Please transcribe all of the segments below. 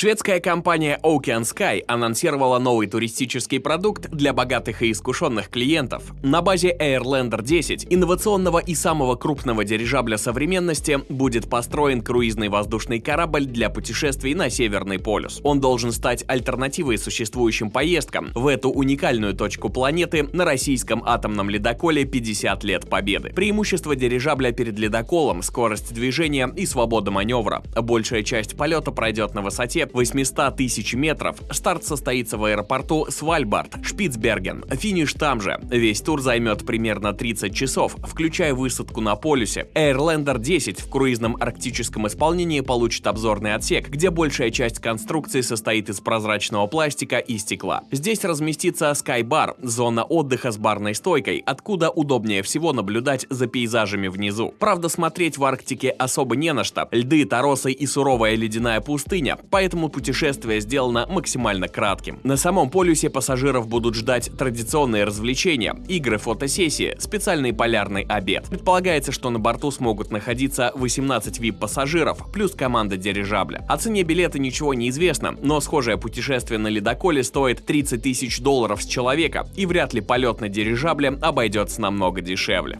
Шведская компания Ocean Sky анонсировала новый туристический продукт для богатых и искушенных клиентов. На базе Airlander 10, инновационного и самого крупного дирижабля современности, будет построен круизный воздушный корабль для путешествий на Северный полюс. Он должен стать альтернативой существующим поездкам в эту уникальную точку планеты на российском атомном ледоколе 50 лет победы. Преимущество дирижабля перед ледоколом, скорость движения и свобода маневра. Большая часть полета пройдет на высоте 800 тысяч метров. Старт состоится в аэропорту Свальбард, Шпицберген. Финиш там же. Весь тур займет примерно 30 часов, включая высадку на полюсе. Airlander 10 в круизном арктическом исполнении получит обзорный отсек, где большая часть конструкции состоит из прозрачного пластика и стекла. Здесь разместится Sky Bar, зона отдыха с барной стойкой, откуда удобнее всего наблюдать за пейзажами внизу. Правда, смотреть в Арктике особо не на что. Льды, торосы и суровая ледяная пустыня, поэтому поэтому путешествие сделано максимально кратким. На самом полюсе пассажиров будут ждать традиционные развлечения, игры, фотосессии, специальный полярный обед. Предполагается, что на борту смогут находиться 18 VIP-пассажиров, плюс команда дирижабля. О цене билета ничего не известно, но схожее путешествие на ледоколе стоит 30 тысяч долларов с человека, и вряд ли полет на дирижабле обойдется намного дешевле.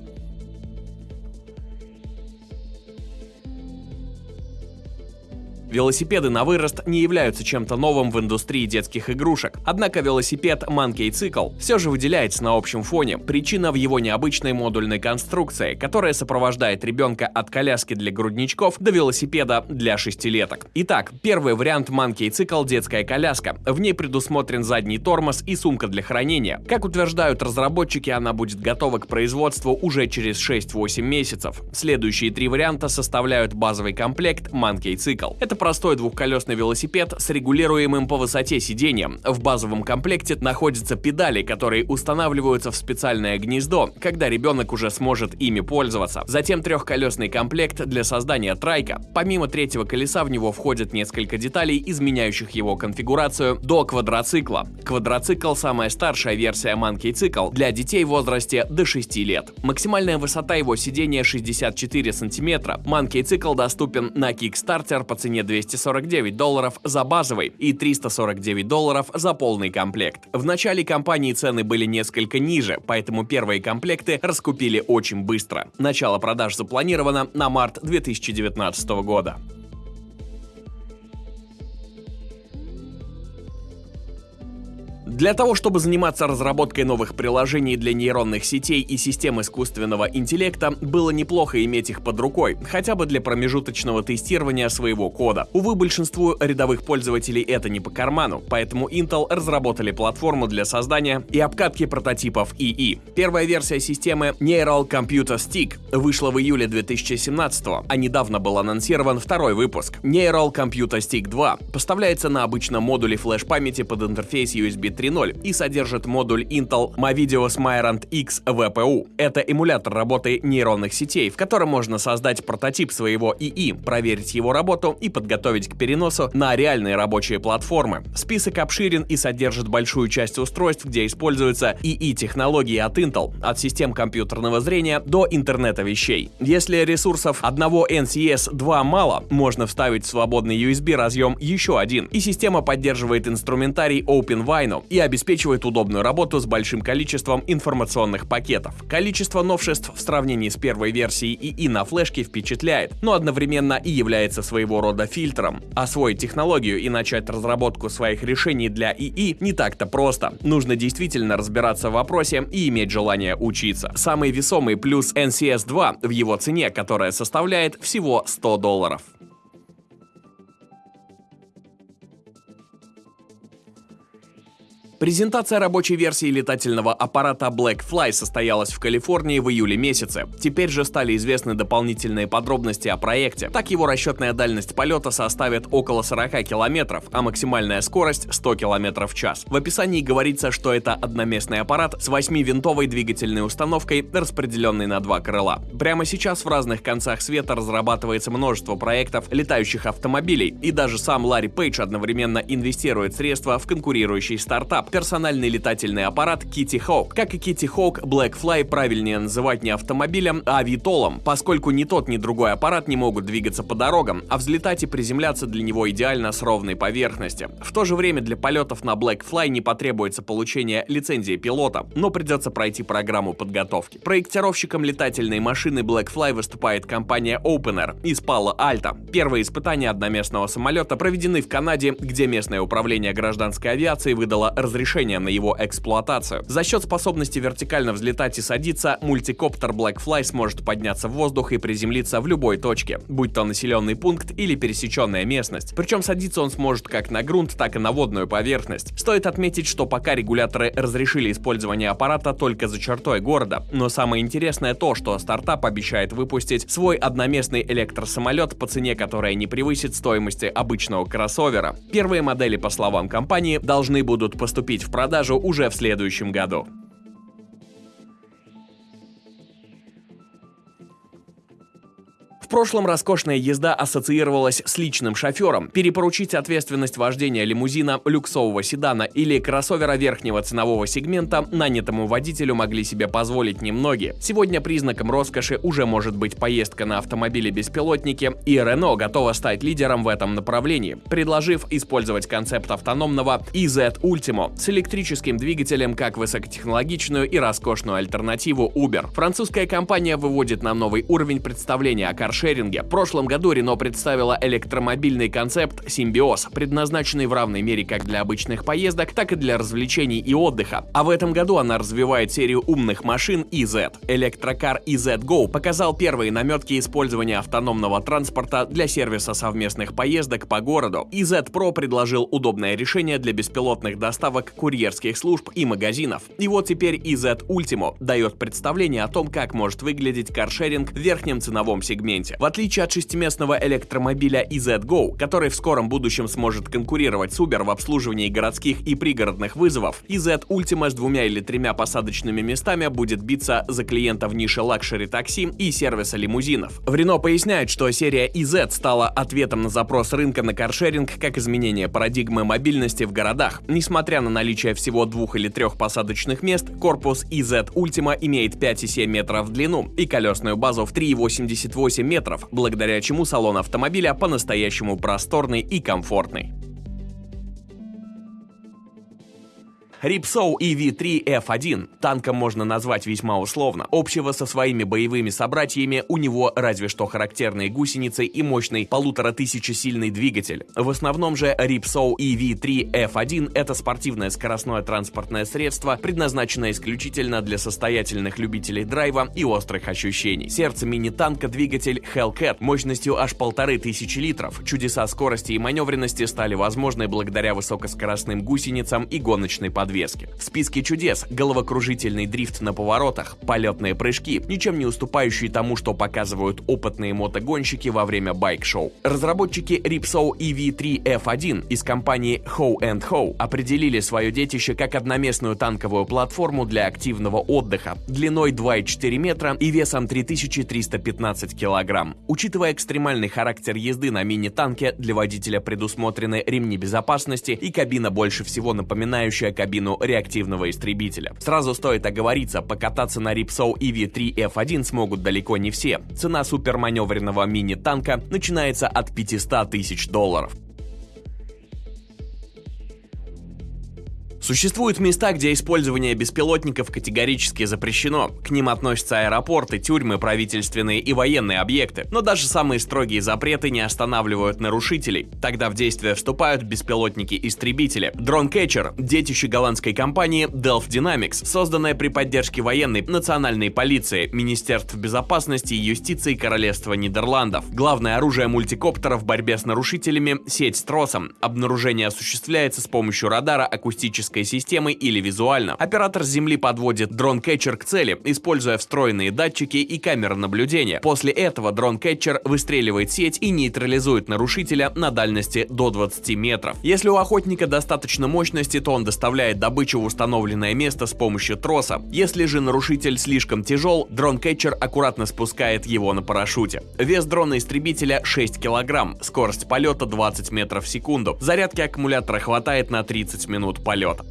Велосипеды на вырост не являются чем-то новым в индустрии детских игрушек. Однако велосипед Monkey Cycle все же выделяется на общем фоне. Причина в его необычной модульной конструкции, которая сопровождает ребенка от коляски для грудничков до велосипеда для шестилеток. Итак, первый вариант Monkey Cycle – детская коляска. В ней предусмотрен задний тормоз и сумка для хранения. Как утверждают разработчики, она будет готова к производству уже через 6-8 месяцев. Следующие три варианта составляют базовый комплект Monkey Cycle. Это простой двухколесный велосипед с регулируемым по высоте сиденьем. В базовом комплекте находятся педали, которые устанавливаются в специальное гнездо, когда ребенок уже сможет ими пользоваться. Затем трехколесный комплект для создания трайка. Помимо третьего колеса в него входят несколько деталей, изменяющих его конфигурацию до квадроцикла. Квадроцикл – самая старшая версия Monkey Cycle для детей в возрасте до 6 лет. Максимальная высота его сидения 64 сантиметра. Monkey Cycle доступен на Kickstarter по цене 249 долларов за базовый и 349 долларов за полный комплект. В начале компании цены были несколько ниже, поэтому первые комплекты раскупили очень быстро. Начало продаж запланировано на март 2019 года. Для того, чтобы заниматься разработкой новых приложений для нейронных сетей и систем искусственного интеллекта, было неплохо иметь их под рукой, хотя бы для промежуточного тестирования своего кода. Увы, большинству рядовых пользователей это не по карману, поэтому Intel разработали платформу для создания и обкатки прототипов ИИ. Первая версия системы Neural Computer Stick вышла в июле 2017 а недавно был анонсирован второй выпуск. Neural Computer Stick 2 поставляется на обычном модуле флеш-памяти под интерфейс USB 3 3.0 и содержит модуль Intel Movideo Smyrant X VPU. Это эмулятор работы нейронных сетей, в котором можно создать прототип своего ИИ, проверить его работу и подготовить к переносу на реальные рабочие платформы. Список обширен и содержит большую часть устройств, где используются ИИ-технологии от Intel, от систем компьютерного зрения до интернета вещей. Если ресурсов одного NCS 2 мало, можно вставить в свободный USB разъем еще один, и система поддерживает инструментарий OpenVINO и обеспечивает удобную работу с большим количеством информационных пакетов. Количество новшеств в сравнении с первой версией ИИ на флешке впечатляет, но одновременно и является своего рода фильтром. Освоить технологию и начать разработку своих решений для ИИ не так-то просто. Нужно действительно разбираться в вопросе и иметь желание учиться. Самый весомый плюс NCS 2 в его цене, которая составляет всего 100 долларов. Презентация рабочей версии летательного аппарата Blackfly состоялась в Калифорнии в июле месяце. Теперь же стали известны дополнительные подробности о проекте. Так его расчетная дальность полета составит около 40 километров, а максимальная скорость 100 километров в час. В описании говорится, что это одноместный аппарат с 8-винтовой двигательной установкой, распределенной на два крыла. Прямо сейчас в разных концах света разрабатывается множество проектов летающих автомобилей, и даже сам Ларри Пейдж одновременно инвестирует средства в конкурирующий стартап, персональный летательный аппарат Kitty Hawk. Как и Kitty Hawk, Blackfly правильнее называть не автомобилем, а авитолом, поскольку ни тот, ни другой аппарат не могут двигаться по дорогам, а взлетать и приземляться для него идеально с ровной поверхности. В то же время для полетов на Blackfly не потребуется получение лицензии пилота, но придется пройти программу подготовки. Проектировщиком летательной машины Blackfly выступает компания Opener из Пала Альта. Первые испытания одноместного самолета проведены в Канаде, где местное управление гражданской авиации выдало разрешение на его эксплуатацию. За счет способности вертикально взлетать и садиться, мультикоптер Blackfly сможет подняться в воздух и приземлиться в любой точке, будь то населенный пункт или пересеченная местность. Причем садиться он сможет как на грунт, так и на водную поверхность. Стоит отметить, что пока регуляторы разрешили использование аппарата только за чертой города, но самое интересное то, что стартап обещает выпустить свой одноместный электросамолет по цене, которая не превысит стоимости обычного кроссовера. Первые модели, по словам компании, должны будут поступить в продажу уже в следующем году. Прошлом роскошная езда ассоциировалась с личным шофером. Перепоручить ответственность вождения лимузина, люксового седана или кроссовера верхнего ценового сегмента нанятому водителю могли себе позволить немногие. Сегодня признаком роскоши уже может быть поездка на автомобиле-беспилотнике, и Renault готова стать лидером в этом направлении, предложив использовать концепт автономного EZ Ultimo с электрическим двигателем как высокотехнологичную и роскошную альтернативу Uber. Французская компания выводит на новый уровень представления о каршеринге каршеринге. В прошлом году Renault представила электромобильный концепт Симбиоз, предназначенный в равной мере как для обычных поездок, так и для развлечений и отдыха. А в этом году она развивает серию умных машин EZ. Электрокар EZ Go показал первые наметки использования автономного транспорта для сервиса совместных поездок по городу. EZ Pro предложил удобное решение для беспилотных доставок курьерских служб и магазинов. И вот теперь EZ Ultimo дает представление о том, как может выглядеть каршеринг в верхнем ценовом сегменте сегменте. В отличие от шестиместного электромобиля EZ-Go, который в скором будущем сможет конкурировать с Uber в обслуживании городских и пригородных вызовов, EZ Ultima с двумя или тремя посадочными местами будет биться за клиента в нише luxury такси и сервиса лимузинов. В Renault поясняют, что серия EZ стала ответом на запрос рынка на каршеринг как изменение парадигмы мобильности в городах. Несмотря на наличие всего двух или трех посадочных мест, корпус EZ Ultima имеет 5,7 метров в длину и колесную базу в 3,88 метров метров, благодаря чему салон автомобиля по-настоящему просторный и комфортный. Ripsow EV3F1 танком можно назвать весьма условно. Общего со своими боевыми собратьями у него разве что характерные гусеницы и мощный полутора тысячи-сильный двигатель. В основном же Ripsow EV3F1 это спортивное скоростное транспортное средство, предназначенное исключительно для состоятельных любителей драйва и острых ощущений. Сердце мини-танка двигатель Hellcat мощностью аж полторы тысячи литров. Чудеса скорости и маневренности стали возможны благодаря высокоскоростным гусеницам и гоночной подвеске подвески. В списке чудес головокружительный дрифт на поворотах, полетные прыжки, ничем не уступающие тому, что показывают опытные мотогонщики во время байк-шоу. Разработчики Ripsow EV3 F1 из компании Ho Ho определили свое детище как одноместную танковую платформу для активного отдыха длиной 2,4 метра и весом 3315 килограмм. Учитывая экстремальный характер езды на мини-танке, для водителя предусмотрены ремни безопасности и кабина больше всего напоминающая кабину кабину реактивного истребителя. Сразу стоит оговориться, покататься на Ripsaw EV3 F1 смогут далеко не все. Цена суперманевренного мини-танка начинается от 500 тысяч долларов. Существуют места, где использование беспилотников категорически запрещено. К ним относятся аэропорты, тюрьмы, правительственные и военные объекты. Но даже самые строгие запреты не останавливают нарушителей. Тогда в действие вступают беспилотники-истребители. DroneCatcher – детище голландской компании Delft Dynamics, созданная при поддержке военной, национальной полиции, Министерств безопасности и юстиции Королевства Нидерландов. Главное оружие мультикоптера в борьбе с нарушителями – сеть с тросом. Обнаружение осуществляется с помощью радара, акустической оптической системы или визуально. Оператор с Земли подводит дрон-кетчер к цели, используя встроенные датчики и камеры наблюдения. После этого дрон-кетчер выстреливает сеть и нейтрализует нарушителя на дальности до 20 метров. Если у охотника достаточно мощности, то он доставляет добычу в установленное место с помощью троса. Если же нарушитель слишком тяжел, дрон-кетчер аккуратно спускает его на парашюте. Вес дрона-истребителя 6 килограмм, скорость полета 20 метров в секунду. Зарядки аккумулятора хватает на 30 минут полета.